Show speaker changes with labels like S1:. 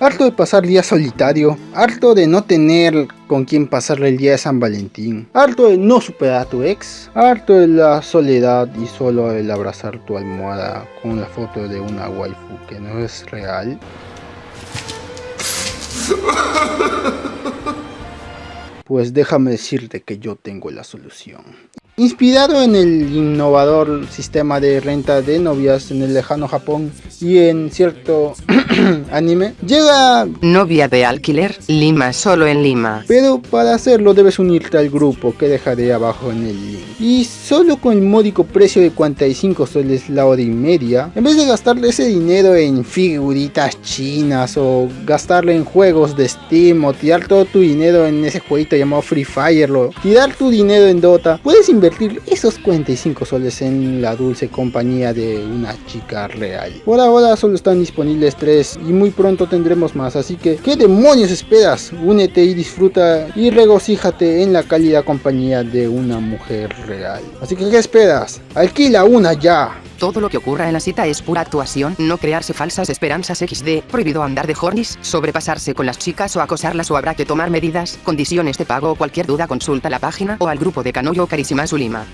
S1: harto de pasar día solitario, harto de no tener con quien pasarle el día de San Valentín, harto de no superar a tu ex, harto de la soledad y solo el abrazar tu almohada con la foto de una waifu que no es real. Pues déjame decirte que yo tengo la solución. Inspirado en el innovador sistema de renta de novias en el lejano Japón y en cierto anime, llega...
S2: Novia de alquiler, Lima solo en Lima.
S1: Pero para hacerlo debes unirte al grupo que dejaré abajo en el link. Y solo con el módico precio de 45 soles la hora y media, en vez de gastarle ese dinero en figuritas chinas o gastarle en juegos de Steam o tirar todo tu dinero en ese jueguito llamado Free Fire o tirar tu dinero en Dota, puedes invertir esos 45 soles en la dulce compañía de una chica real. Por ahora solo están disponibles 3 y muy pronto tendremos más, así que ¿qué demonios esperas? Únete y disfruta y regocíjate en la cálida compañía de una mujer real. Así que ¿qué esperas? Alquila una ya.
S2: Todo lo que ocurra en la cita es pura actuación, no crearse falsas esperanzas XD, prohibido andar de hornis, sobrepasarse con las chicas o acosarlas o habrá que tomar medidas, condiciones de pago o cualquier duda consulta la página o al grupo de Canoyo Carísima Zulima.